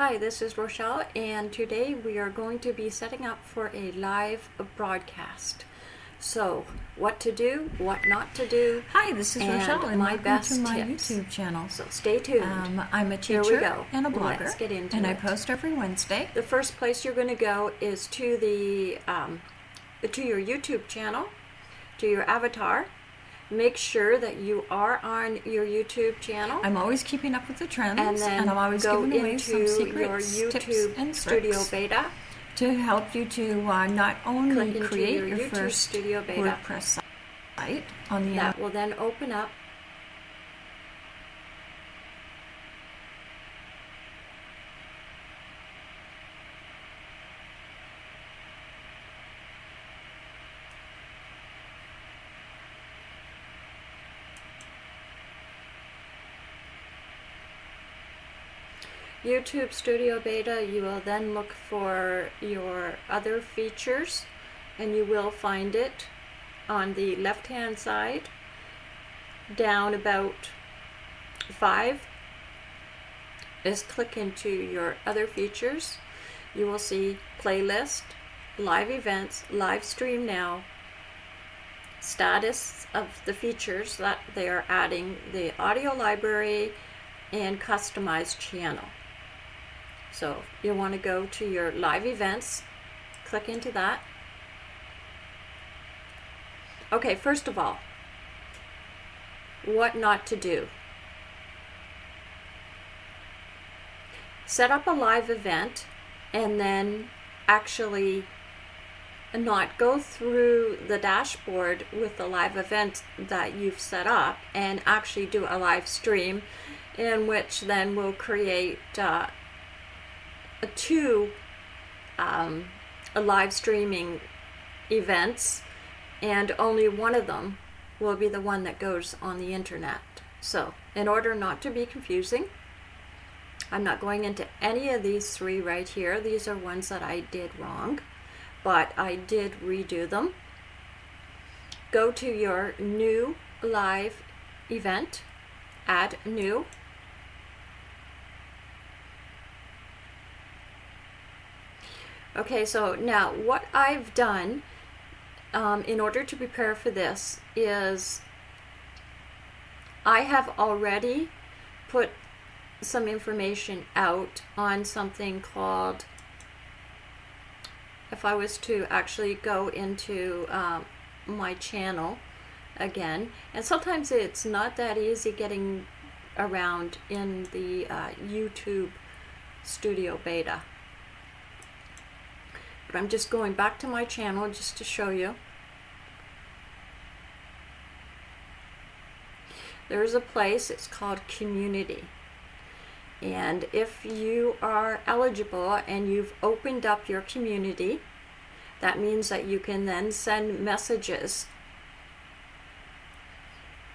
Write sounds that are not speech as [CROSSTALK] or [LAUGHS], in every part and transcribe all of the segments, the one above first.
Hi, this is Rochelle, and today we are going to be setting up for a live broadcast. So, what to do, what not to do. Hi, this is and Rochelle, and my welcome best to my tips. YouTube channel. So, stay tuned. Um, I'm a teacher and a blogger, Let's get into and I post every Wednesday. the first place you're going to go is to the um, to your YouTube channel, to your avatar. Make sure that you are on your YouTube channel. I'm always keeping up with the trends, and then I'm always go giving away into some your secrets, YouTube tips, and Studio tricks Beta. to help you to uh, not only create your your, first Studio Beta. WordPress site on the That will then open up YouTube Studio Beta, you will then look for your other features and you will find it on the left hand side down about five. Is click into your other features. You will see playlist live events live stream now status of the features that they are adding the audio library and customized channel so you want to go to your live events click into that Okay, first of all, what not to do. Set up a live event and then actually not go through the dashboard with the live event that you've set up and actually do a live stream in which then we'll create uh, two um, live streaming events and only one of them will be the one that goes on the internet. So, in order not to be confusing, I'm not going into any of these three right here. These are ones that I did wrong, but I did redo them. Go to your new live event, add new. Okay, so now what I've done um, in order to prepare for this is I have already put some information out on something called if I was to actually go into um, my channel again and sometimes it's not that easy getting around in the uh, YouTube Studio Beta but I'm just going back to my channel just to show you. There's a place, it's called Community. And if you are eligible and you've opened up your community, that means that you can then send messages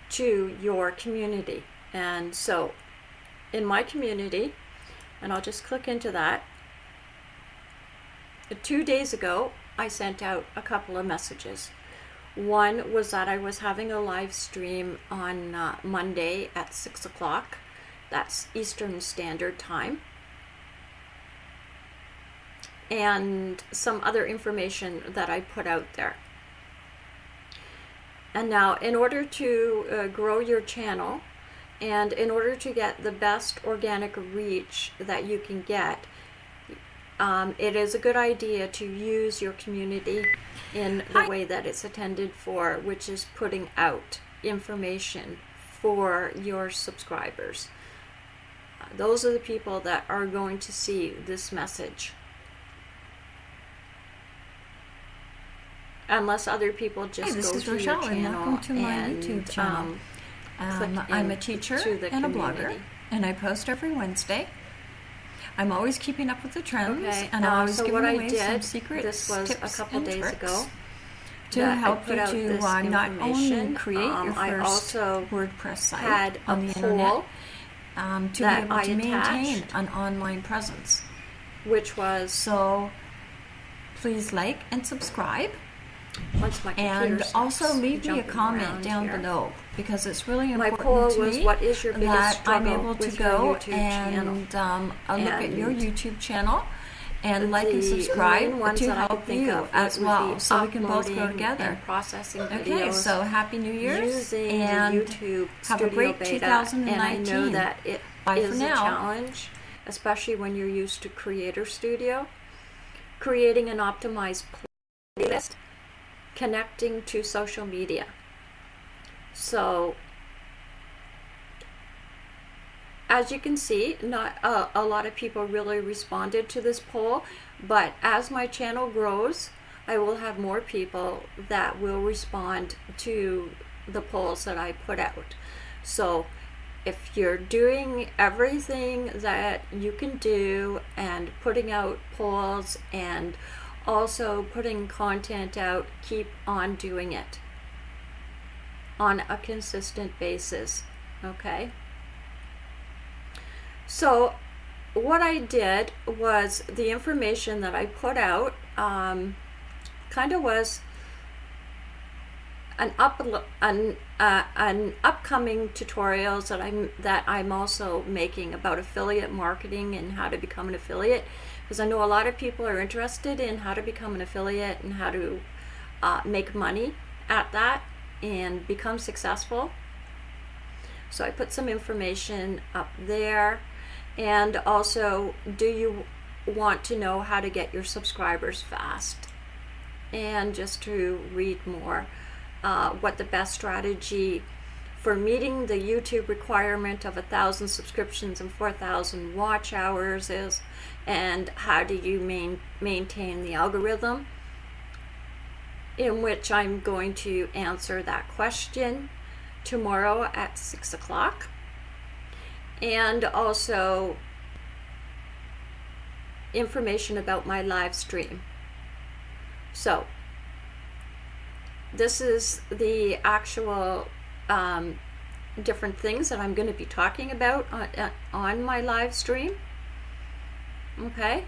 to your community. And so in my community, and I'll just click into that, two days ago, I sent out a couple of messages. One was that I was having a live stream on uh, Monday at 6 o'clock. That's Eastern Standard Time. And some other information that I put out there. And now, in order to uh, grow your channel, and in order to get the best organic reach that you can get, um, it is a good idea to use your community in the Hi. way that it's intended for, which is putting out information for your subscribers. Uh, those are the people that are going to see this message. Unless other people just Hi, this go is to Rochelle, your and channel welcome to my and, YouTube channel. um, Um, I'm a teacher to the and a blogger, and I post every Wednesday. I'm always keeping up with the trends, Okay, and I'm uh, always so giving what I away some did, secrets, this was a couple and days tricks ago, to help you to uh, not only create Um, your I first also WordPress site on the internet, um, to be able I to maintain an online presence. which was So please like and subscribe. Once my computer And also leave me a comment down here. below because it's really My important poll to was, me what is your biggest that I'm able to go and um, uh, look at your YouTube channel and like and subscribe to help you of as well, so we can both grow together. and processing Okay, so happy New Year's using and YouTube have a great Beta, and I know 2019. that it Bye is for a now. challenge, especially when you're used to Creator Studio. Creating an optimized playlist, connecting to social media. So, as you can see, not uh, a lot of people really responded to this poll, but as my channel grows, I will have more people that will respond to the polls that I put out. So, if you're doing everything that you can do and putting out polls and also putting content out, keep on doing it on a consistent basis. Okay? So, what I did was the information that I put out um, kind of was an up an uh, an upcoming tutorials that I'm that I'm also making about affiliate marketing and how to become an affiliate because I know a lot of people are interested in how to become an affiliate and how to uh, make money at that and become successful. So I put some information up there. And also do you want to know how to get your subscribers fast? And just to read more uh, what the best strategy for meeting the YouTube requirement of a thousand subscriptions and 4,000 watch hours is, and how do you main, maintain the algorithm, in which I'm going to answer that question tomorrow at 6 o'clock. And also information about my live stream. So, this is the actual um, different things that I'm going to be talking about on, uh, on my live stream. Okay,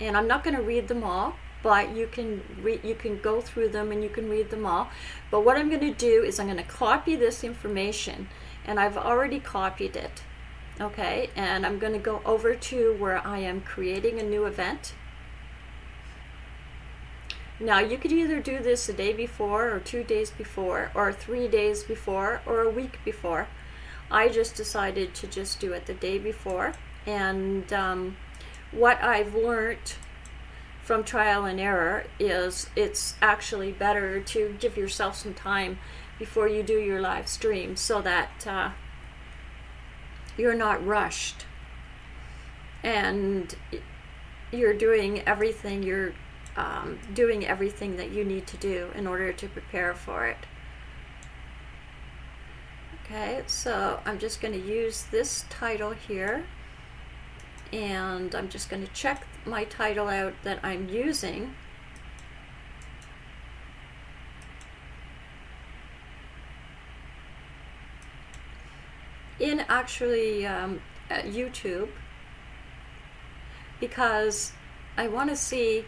and I'm not going to read them all, but you can read, you can go through them and you can read them all. But what I'm going to do is I'm going to copy this information, and I've already copied it. Okay, and I'm going to go over to where I am creating a new event. Now you could either do this a day before or two days before or three days before or a week before. I just decided to just do it the day before and um, what I've learned from trial and error is it's actually better to give yourself some time before you do your live stream so that uh, you're not rushed and you're doing everything you're um, doing everything that you need to do in order to prepare for it. Okay, so I'm just going to use this title here and I'm just going to check my title out that I'm using. In actually um, uh, YouTube because I want to see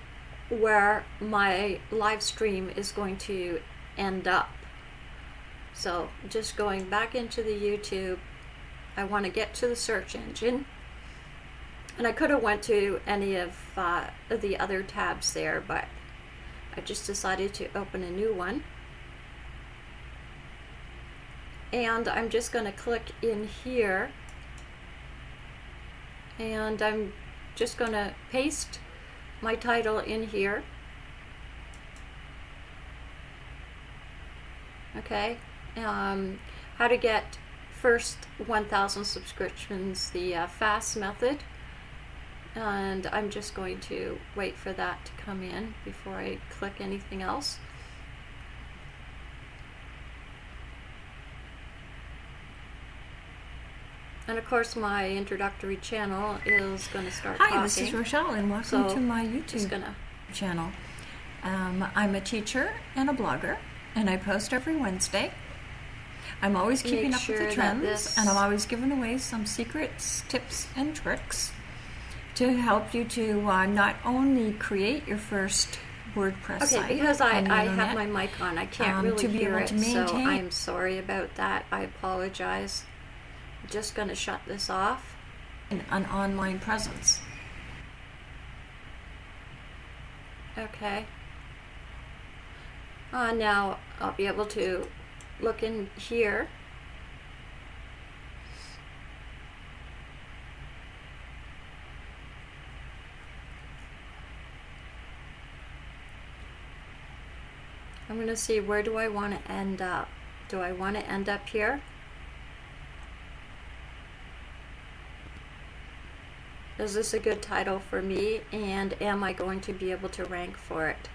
where my live stream is going to end up. So just going back into the YouTube, I want to get to the search engine. And I could have went to any of uh, the other tabs there, but I just decided to open a new one. And I'm just going to click in here. And I'm just going to paste my title in here. Okay, um, how to get first 1,000 subscriptions, the uh, fast method. And I'm just going to wait for that to come in before I click anything else. And of course, my introductory channel is going to start Hi, talking. this is Rochelle, and welcome So, to my YouTube gonna channel. Um, I'm a teacher and a blogger, and I post every Wednesday. I'm always keeping Make up with the trends, and I'm always giving away some secrets, tips, and tricks to help you to uh, not only create your first WordPress Okay, site. because I, I have my mic on, I can't um, really to be hear able it, to so maintain- I'm sorry about that. I apologize. I'm Just gonna shut this off. an online presence. Okay. Uh, now I'll be able to look in here. I'm going to see where do I want to end up. Do I want to end up here? Is this a good title for me and am I going to be able to rank for it?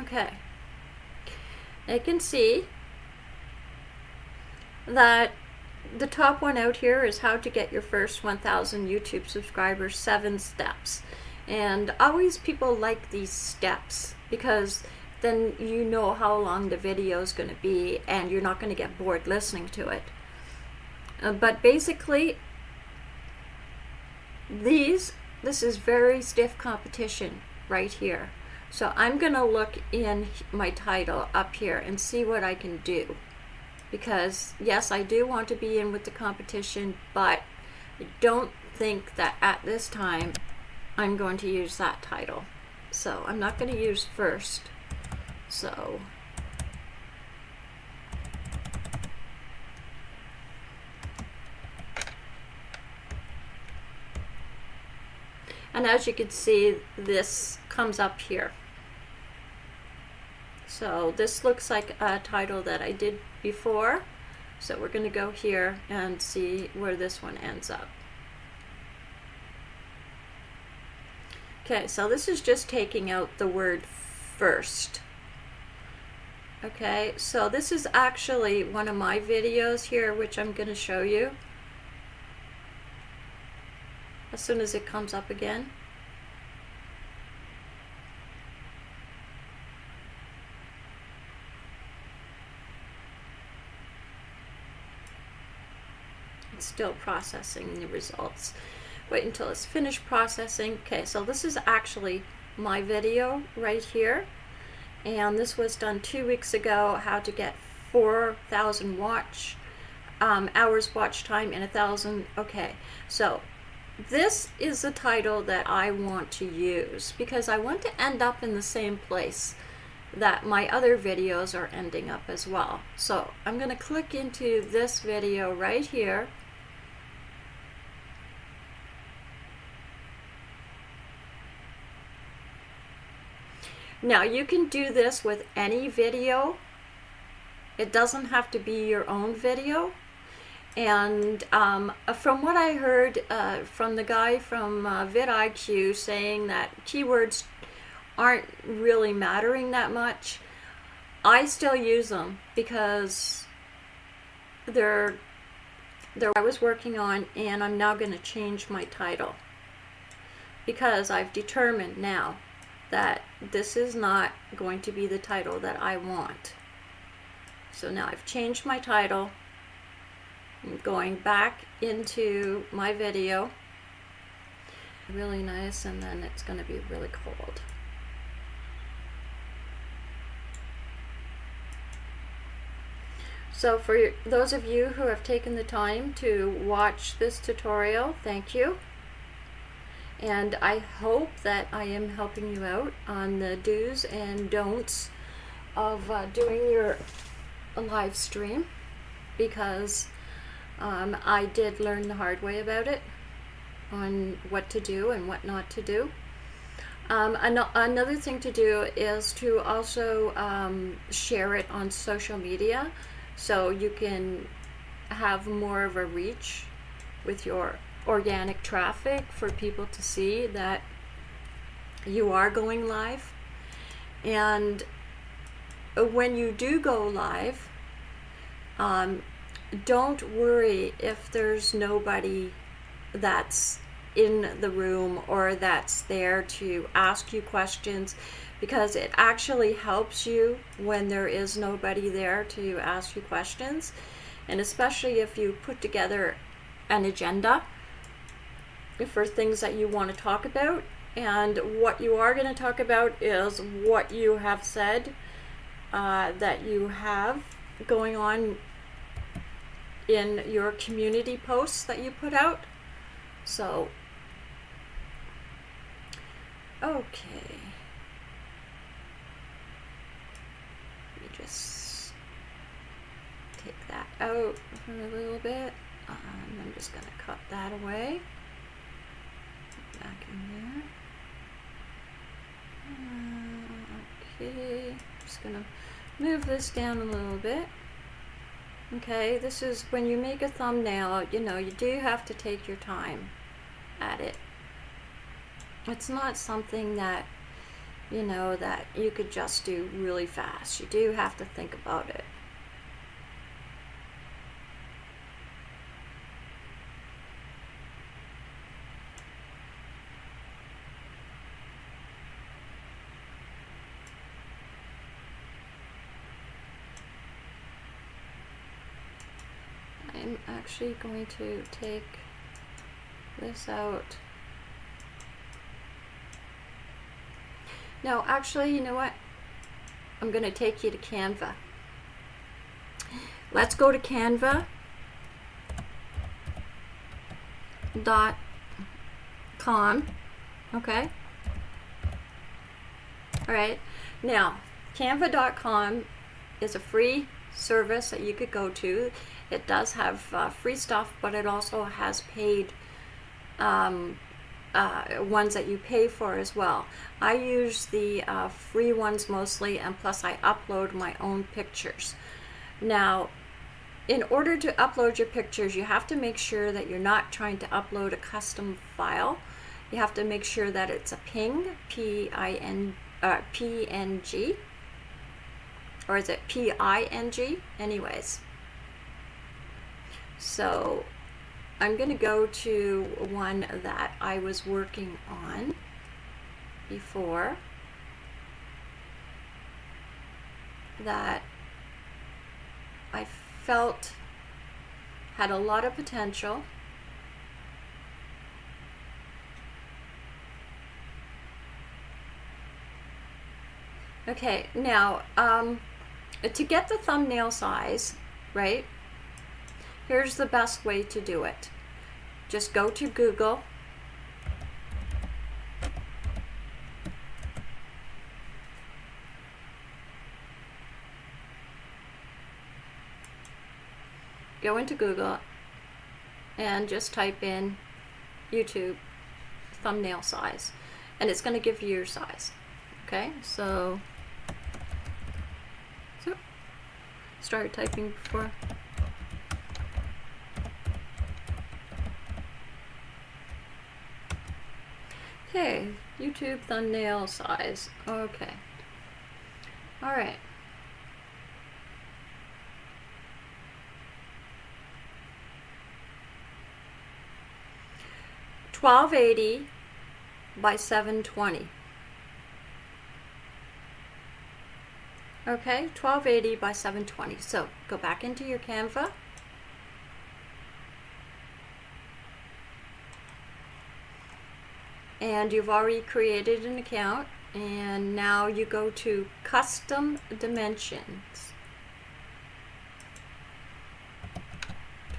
Okay. I can see that the top one out here is how to get your first 1000 YouTube subscribers, seven steps. And always people like these steps because then you know how long the video is going to be and you're not going to get bored listening to it. Uh, but basically, these, this is very stiff competition right here. So I'm going to look in my title up here and see what I can do. Because yes, I do want to be in with the competition, but I don't think that at this time I'm going to use that title. So I'm not going to use first. So and as you can see this comes up here. So this looks like a title that I did before. So we're going to go here and see where this one ends up. Okay, so this is just taking out the word first. Okay, so this is actually one of my videos here, which I'm going to show you as soon as it comes up again. It's still processing the results. Wait until it's finished processing. Okay, so this is actually my video right here. And this was done two weeks ago, how to get 4,000 watch um, hours watch time and a thousand. Okay, so this is the title that I want to use because I want to end up in the same place that my other videos are ending up as well. So I'm going to click into this video right here. Now you can do this with any video. It doesn't have to be your own video. And um, from what I heard uh, from the guy from uh, vidIQ saying that keywords aren't really mattering that much, I still use them because they're they're I was working on and I'm now going to change my title because I've determined now that this is not going to be the title that I want. So now I've changed my title. I'm going back into my video. Really nice and then it's going to be really cold. So for those of you who have taken the time to watch this tutorial, thank you. And I hope that I am helping you out on the do's and don'ts of uh, doing your live stream because um, I did learn the hard way about it on what to do and what not to do. Um, an another thing to do is to also um, share it on social media so you can have more of a reach with your organic traffic for people to see that you are going live. And when you do go live, um, don't worry if there's nobody that's in the room or that's there to ask you questions because it actually helps you when there is nobody there to ask you questions. And especially if you put together an agenda for things that you want to talk about. And what you are going to talk about is what you have said uh, that you have going on in your community posts that you put out. So, okay. Let me just take that out a little bit. Um, I'm just going to cut that away. There. Uh, okay, just going to move this down a little bit. Okay, this is when you make a thumbnail, you know, you do have to take your time at it. It's not something that, you know, that you could just do really fast. You do have to think about it. I'm actually going to take this out. No, actually, you know what? I'm going to take you to Canva. Let's go to Canva dot com. Okay. All right. Now, canva.com is a free service that you could go to. It does have uh, free stuff, but it also has paid um, uh, ones that you pay for as well. I use the uh, free ones mostly, and plus I upload my own pictures. Now, in order to upload your pictures, you have to make sure that you're not trying to upload a custom file. You have to make sure that it's a ping, P-I-N, uh, PNG, or is it P-I-N-G? Anyways. So I'm going to go to one that I was working on before that I felt had a lot of potential. Okay, now um, to get the thumbnail size, right, here's the best way to do it. Just go to Google. Go into Google and just type in YouTube thumbnail size and it's going to give you your size. Okay, so so start typing before. Okay, YouTube thumbnail size. Okay. All right. Twelve eighty by seven twenty. Okay, 1280 by 720. So go back into your Canva. And you've already created an account. And now you go to custom dimensions.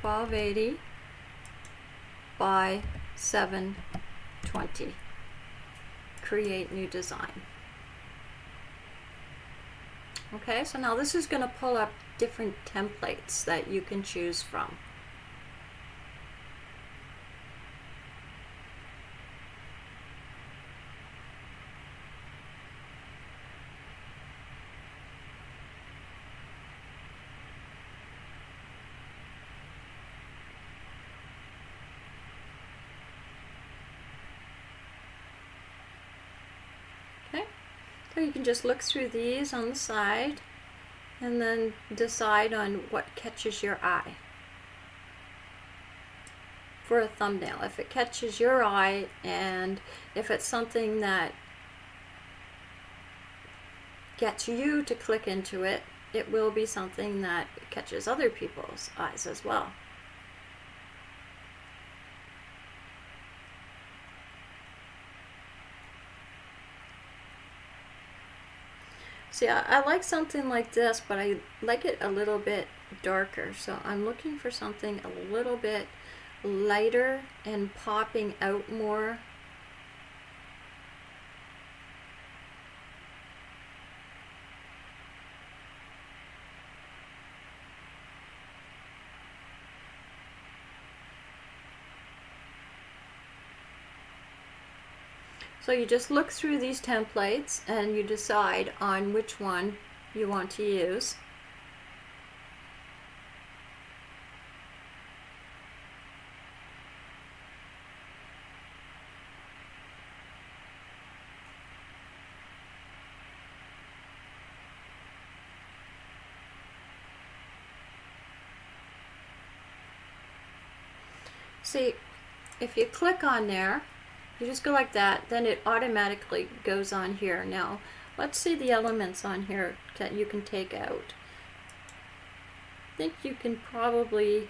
1280 by 720. Create new design. Okay, so now this is going to pull up different templates that you can choose from. So you can just look through these on the side and then decide on what catches your eye. for a thumbnail. If it catches your eye and if it's something that gets you to click into it, it will be something that catches other people's eyes as well. See, I, I, like something like this, but I like it a little bit darker. So I'm looking for something a little bit lighter and popping out more. So you just look through these templates and you decide on which one you want to use. See, if you click on there, you just go like that, then it automatically goes on here. Now, let's see the elements on here that you can take out. I think you can probably,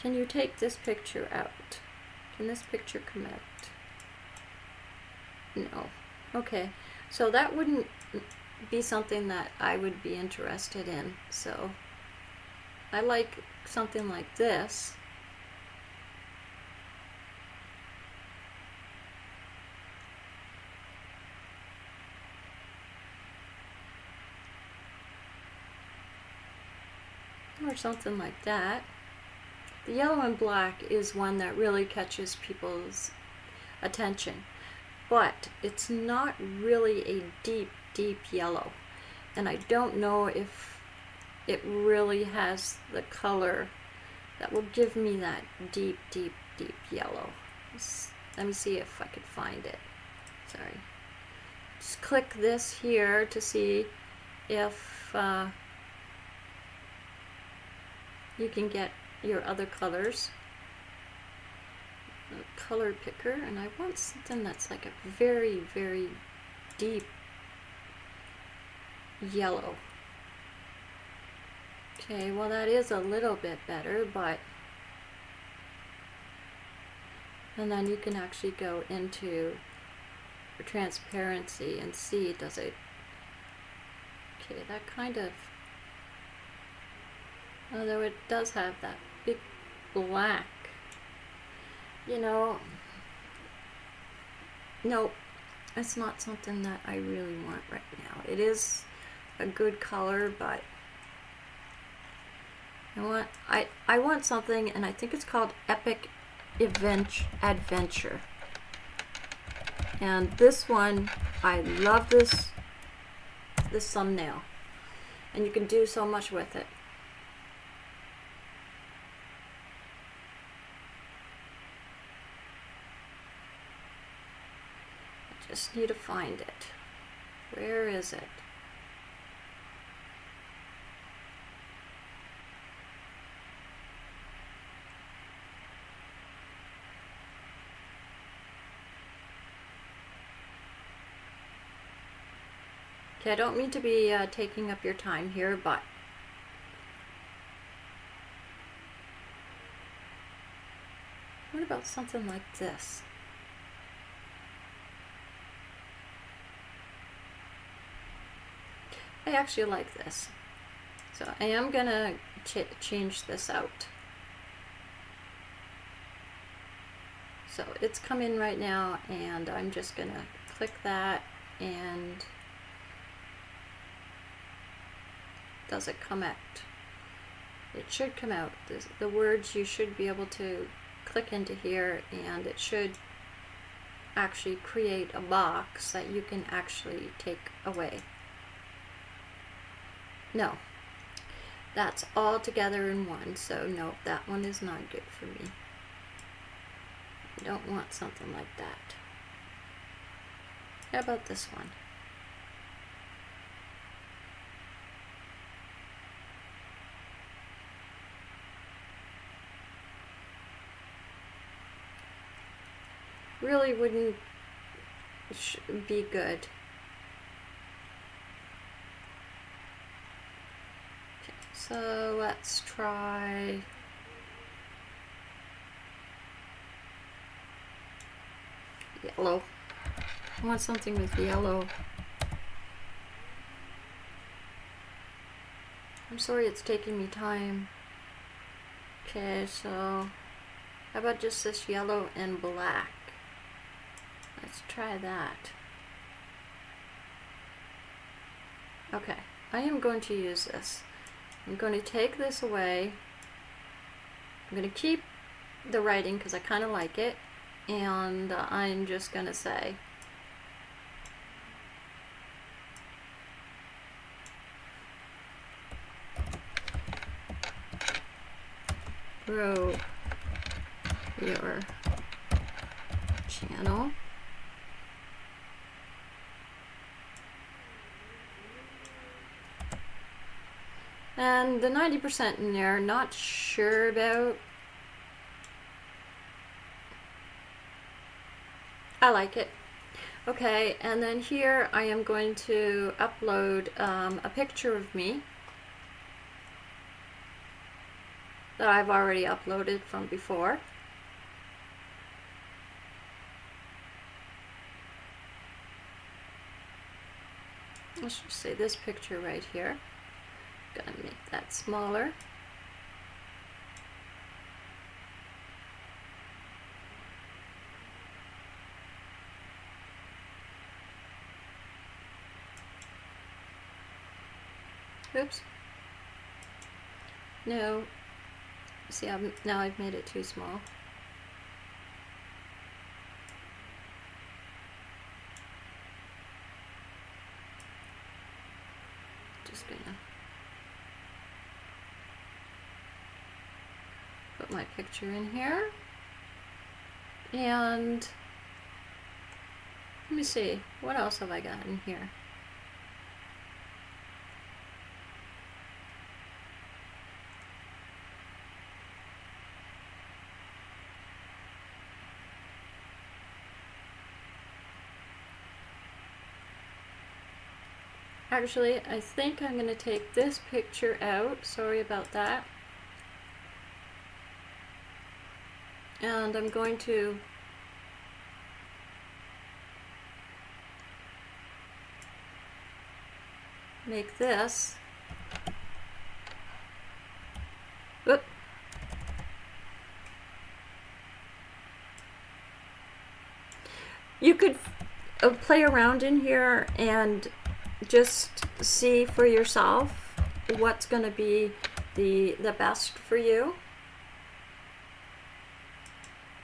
can you take this picture out? Can this picture come out? No. Okay, so that wouldn't be something that I would be interested in. So I like something like this. Or something like that. The yellow and black is one that really catches people's attention, but it's not really a deep, deep yellow. And I don't know if it really has the color that will give me that deep, deep, deep yellow. Let me see if I could find it. Sorry. Just click this here to see if uh, you can get your other colors. A color picker and I want something that's like a very very deep yellow. Okay well that is a little bit better but and then you can actually go into transparency and see does it okay that kind of Although it does have that big black. You know, no, it's not something that I really want right now. It is a good color, but I want I I want something, and I think it's called Epic Event Adventure. And this one, I love this this thumbnail, and you can do so much with it. Need to find it. Where is it? Okay, I don't mean to be uh, taking up your time here, but what about something like this? I actually like this. So I am going to ch change this out. So it's come in right now and I'm just going to click that and does it come out? It should come out. The, the words you should be able to click into here and it should actually create a box that you can actually take away. No. That's all together in one, so no, that one is not good for me. I don't want something like that. How about this one? really wouldn't be good. Okay, so let's try. Yellow. I want something with yellow. I'm sorry it's taking me time. Okay, so how about just this yellow and black? Let's try that. Okay, I am going to use this. I'm going to take this away. I'm going to keep the writing because I kind of like it. And uh, I'm just going to say grow your channel. And the 90% in there, not sure about. I like it. Okay, and then here I am going to upload um, a picture of me that I've already uploaded from before. Let's just say this picture right here. Gonna make that smaller. Oops. No. See, I'm, now I've made it too small. Just gonna put my picture in here. And let me see, what else have I got in here? Actually, I think I'm going to take this picture out. Sorry about that. And I'm going to make this. You could uh, play around in here and just see for yourself what's going to be the the best for you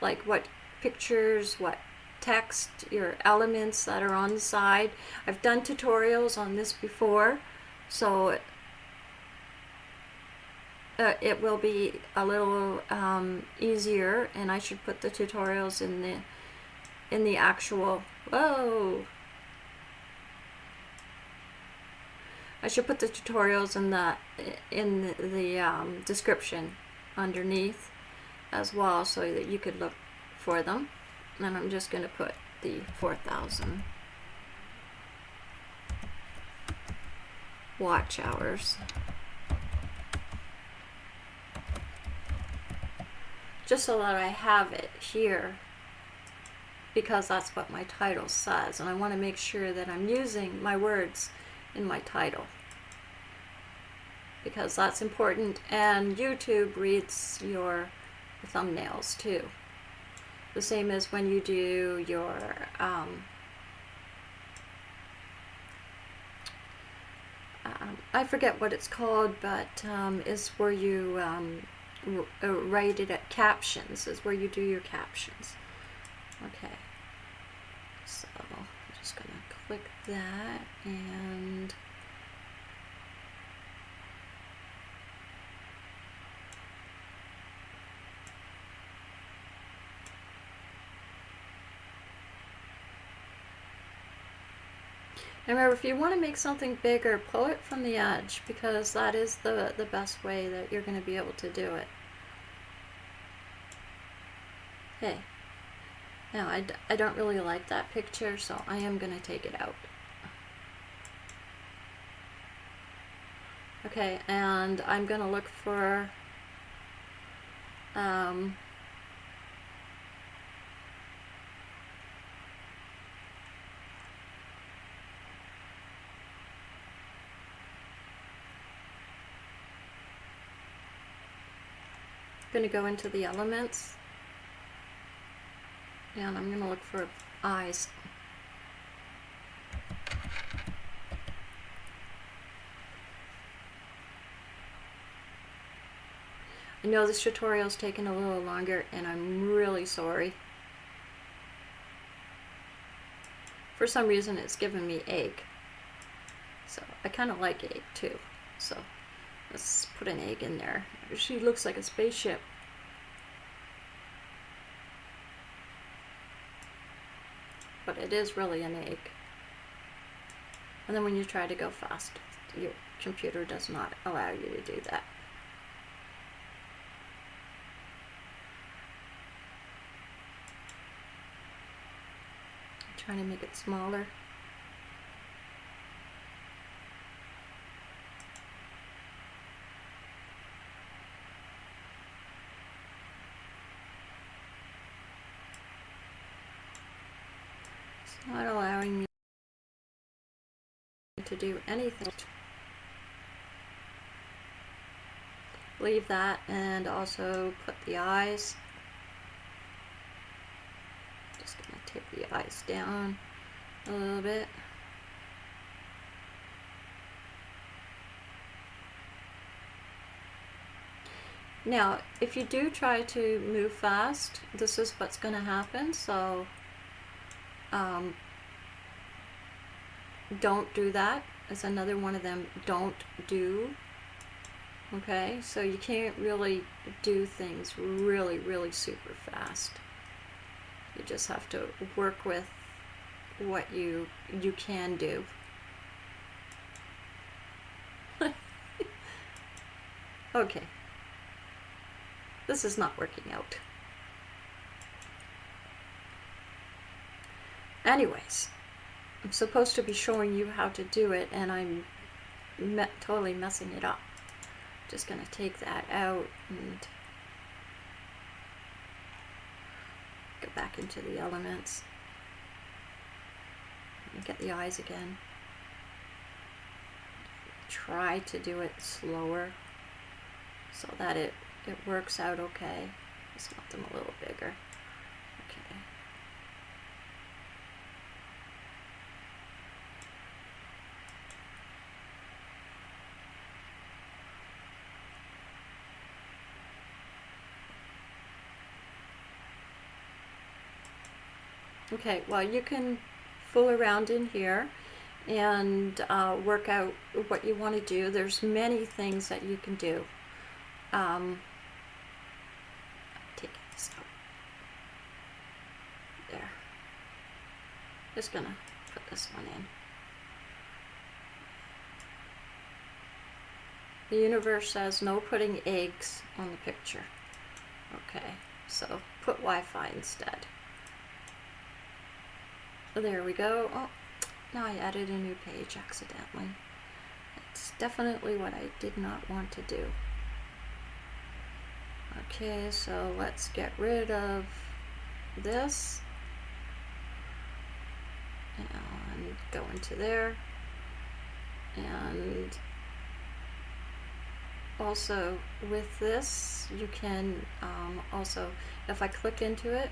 like what pictures what text your elements that are on the side. I've done tutorials on this before so uh, it will be a little um, easier and I should put the tutorials in the in the actual whoa. I should put the tutorials in the in the, the um, description underneath as well so that you could look for them. And I'm just going to put the 4000 watch hours. Just so that I have it here because that's what my title says and I want to make sure that I'm using my words in my title. Because that's important and YouTube reads your thumbnails too. The same as when you do your um, um, I forget what it's called but um, is where you um, uh, write it at captions is where you do your captions. Okay. So I'm just gonna click that and remember, if you want to make something bigger, pull it from the edge because that is the, the best way that you're going to be able to do it. Okay. Now, I, I don't really like that picture, so I am going to take it out. Okay, and I'm going to look for um, going to go into the elements and I'm going to look for eyes. I know this tutorial's taken a little longer and I'm really sorry. For some reason it's given me egg. So I kind of like egg too. So let's put an egg in there. She looks like a spaceship. But it is really an egg. And then when you try to go fast, your computer does not allow you to do that. I'm trying to make it smaller. Not allowing me to do anything. Leave that and also put the eyes. Just gonna take the eyes down a little bit. Now, if you do try to move fast, this is what's going to happen. So, um, don't do that. It's another one of them don't do. Okay, so you can't really do things really, really super fast. You just have to work with what you you can do. [LAUGHS] okay. This is not working out. Anyways, I'm supposed to be showing you how to do it and I'm me totally messing it up. Just gonna take that out and go back into the elements and get the eyes again. Try to do it slower so that it, it works out okay. Just want them a little bigger. Okay. Okay, well you can fool around in here and uh, work out what you want to do. There's many things that you can do. Um, take this out. There. Just gonna put this one in. The universe says no putting eggs on the picture. Okay, so put Wi-Fi instead. There we go. Oh, now I added a new page accidentally. It's definitely what I did not want to do. Okay, so let's get rid of this. And go into there. And also with this, you can um, also, if I click into it,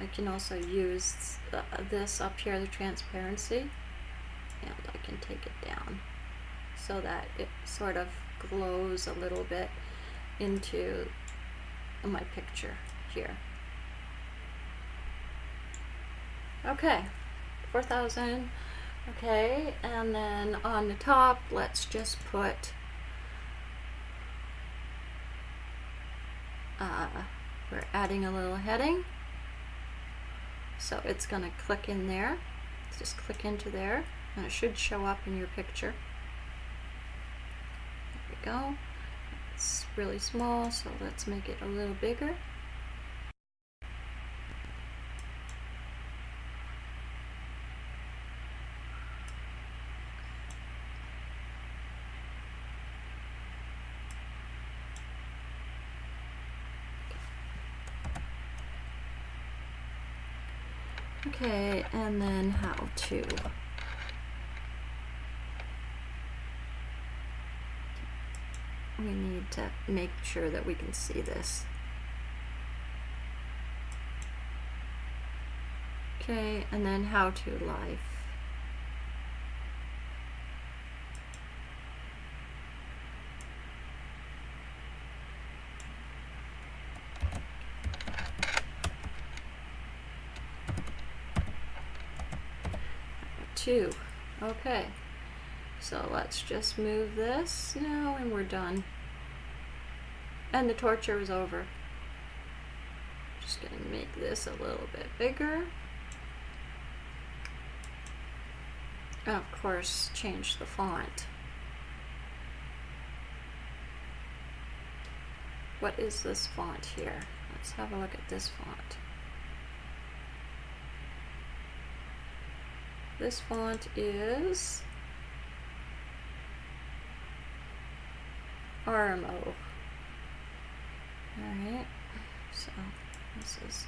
I can also use this up here, the transparency, and I can take it down so that it sort of glows a little bit into my picture here. Okay, 4,000. Okay, and then on the top, let's just put uh, we're adding a little heading. So it's going to click in there. Just click into there and it should show up in your picture. There we go. It's really small, so let's make it a little bigger. Okay, and then how to. We need to make sure that we can see this. Okay, and then how to live. Okay. So let's just move this now and we're done. And the torture is over. Just gonna make this a little bit bigger. And of course, change the font. What is this font here? Let's have a look at this font. This font is RMO. Alright, so this is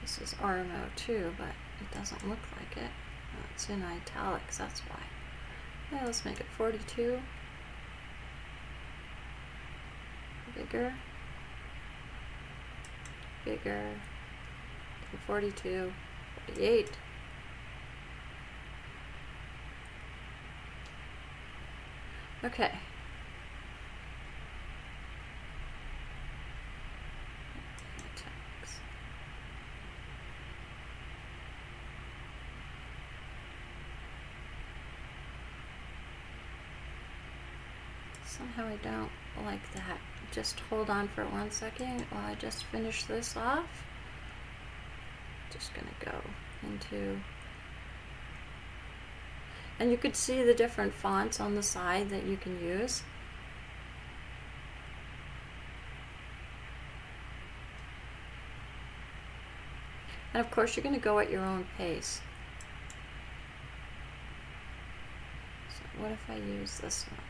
this is Armo too, but it doesn't look like it. Oh, it's in italics, that's why. Yeah, let's make it 42. Bigger. Bigger. 42. 48. Okay. Somehow I don't like that. Just hold on for one second while I just finish this off. Just gonna go into and you could see the different fonts on the side that you can use. And of course you're going to go at your own pace. So what if I use this one?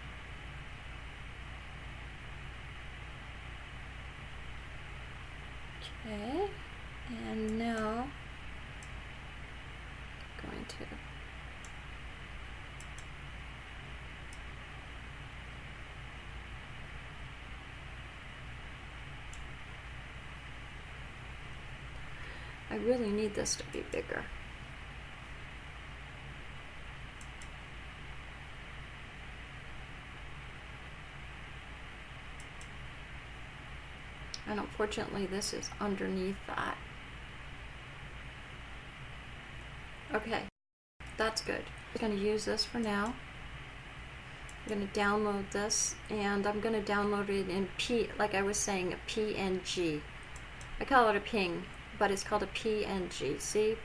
Okay, and now I'm going to really need this to be bigger. And unfortunately this is underneath that. Okay, that's good. I'm going to use this for now. I'm going to download this and I'm going to download it in P, like I was saying, a PNG. I call it a ping but it's called a PNG. See?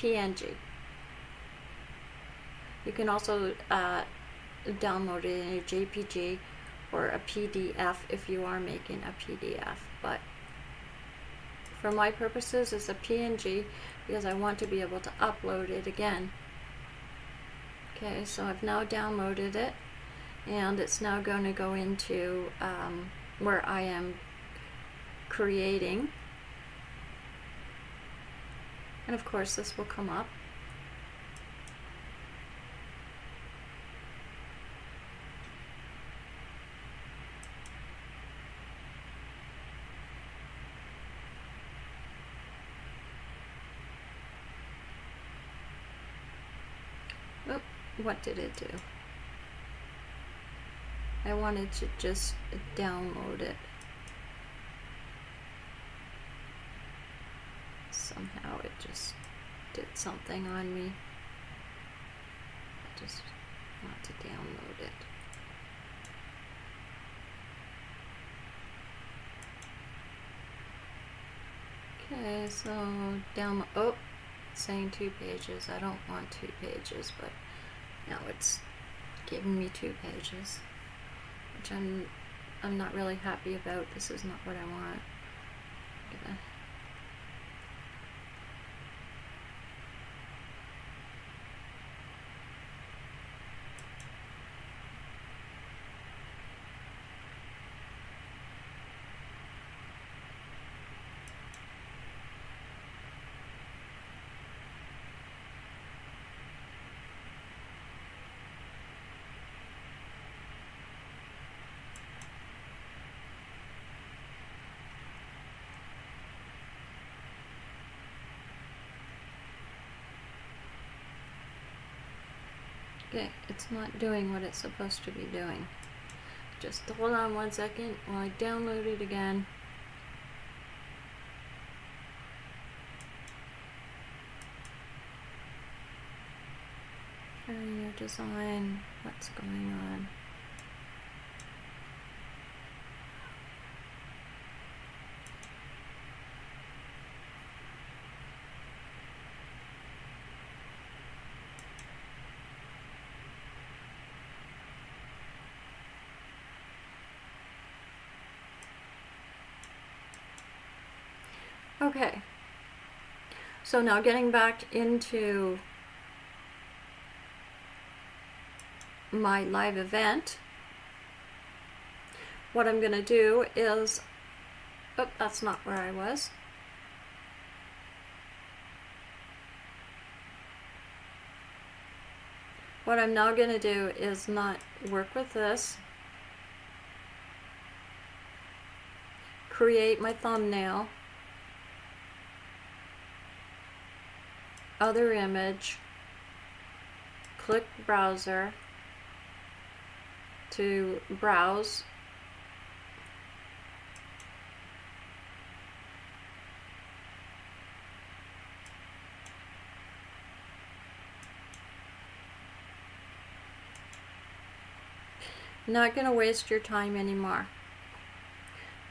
PNG. You can also uh, download it in a JPG or a PDF if you are making a PDF. But for my purposes, it's a PNG because I want to be able to upload it again. Okay, so I've now downloaded it and it's now going to go into um, where I am creating and of course this will come up. Oh, what did it do? I wanted to just download it. Somehow it just did something on me. I just want to download it. Okay, so down, oh, saying two pages. I don't want two pages, but now it's giving me two pages, which I'm, I'm not really happy about. This is not what I want. Okay, it's not doing what it's supposed to be doing. Just hold on one second while I download it again. Area design, what's going on? Okay. So now getting back into my live event, what I'm going to do is, oh, that's not where I was. What I'm now going to do is not work with this, create my thumbnail, other image, click browser to browse Not going to waste your time anymore.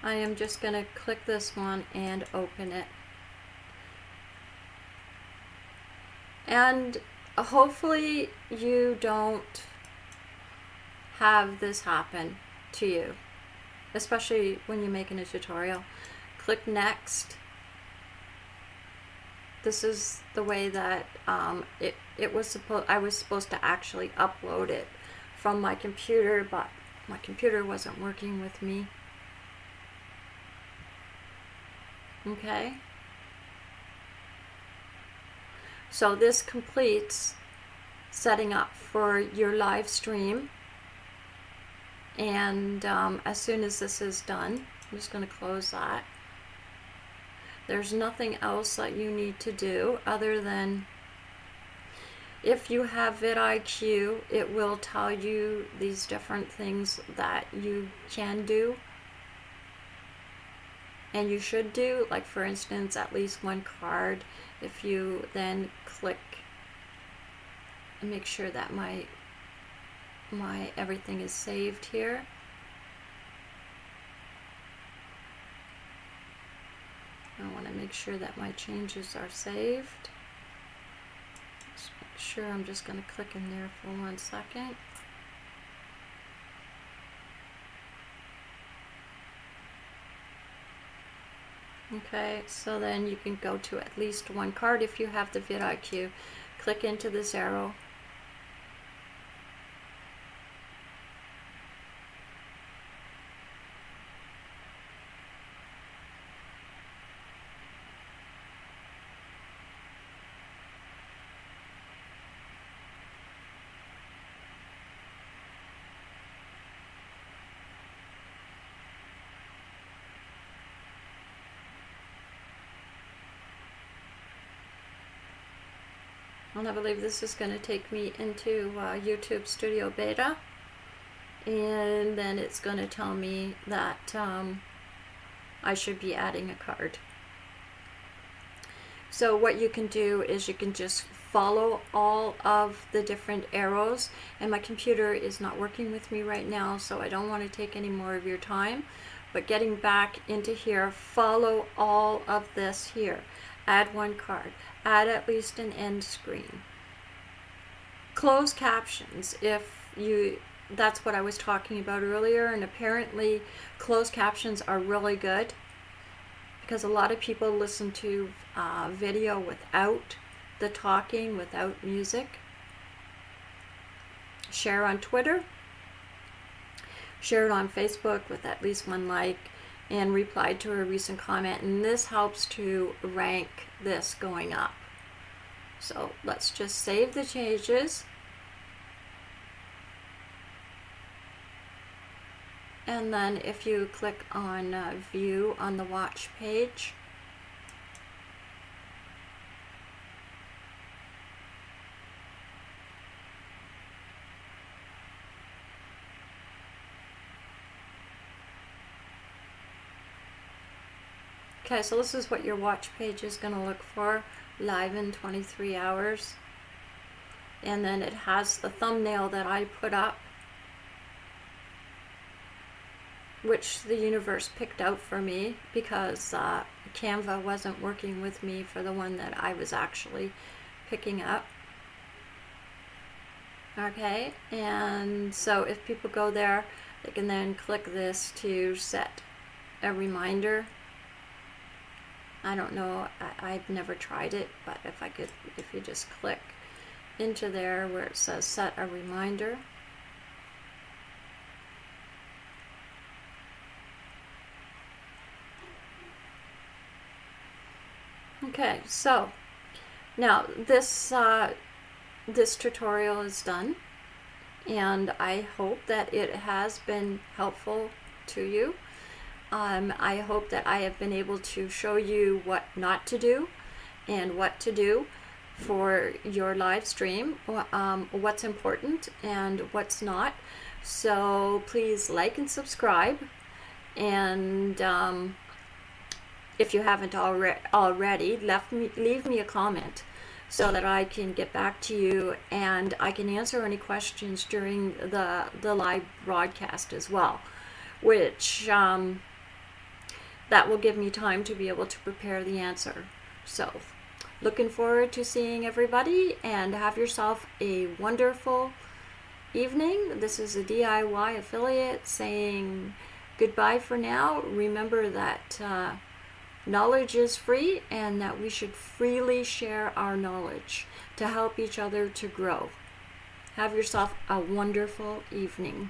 I am just going to click this one and open it. And hopefully you don't have this happen to you, especially when you're making a tutorial. Click next. This is the way that um, it, it was supposed, I was supposed to actually upload it from my computer, but my computer wasn't working with me. Okay. So this completes setting up for your live stream. And um, as soon as this is done, I'm just going to close that. There's nothing else that you need to do other than if you have vidIQ, it will tell you these different things that you can do and you should do like for instance at least one card if you then click and make sure that my my everything is saved here. I want to make sure that my changes are saved. Just make sure I'm just going to click in there for one second Okay, so then you can go to at least one card if you have the vidIQ. Click into this arrow. And I believe this is going to take me into uh, YouTube Studio Beta. And then it's going to tell me that um, I should be adding a card. So what you can do is you can just follow all of the different arrows. And my computer is not working with me right now, so I don't want to take any more of your time. But getting back into here, follow all of this here. Add one card add at least an end screen. Close captions if you that's what I was talking about earlier and apparently closed captions are really good because a lot of people listen to uh, video without the talking, without music. Share on Twitter. Share it on Facebook with at least one like and replied to a recent comment and this helps to rank this going up. So let's just save the changes. And then if you click on uh, view on the watch page, Okay, so this is what your watch page is going to look for live in 23 hours. And then it has the thumbnail that I put up, which the universe picked out for me because uh, Canva wasn't working with me for the one that I was actually picking up. Okay, and so if people go there, they can then click this to set a reminder. I don't know, I, I've never tried it, but if I could, if you just click into there where it says set a reminder. Okay, so now this uh, this tutorial is done and I hope that it has been helpful to you. Um, I hope that I have been able to show you what not to do and what to do for your live stream, um, what's important and what's not. So please like and subscribe. And um, if you haven't alre already, left me, leave me a comment so that I can get back to you and I can answer any questions during the, the live broadcast as well, which um, that will give me time to be able to prepare the answer. So, looking forward to seeing everybody and have yourself a wonderful evening. This is a DIY affiliate saying goodbye for now. Remember that. Uh, Knowledge is free and that we should freely share our knowledge to help each other to grow. Have yourself a wonderful evening.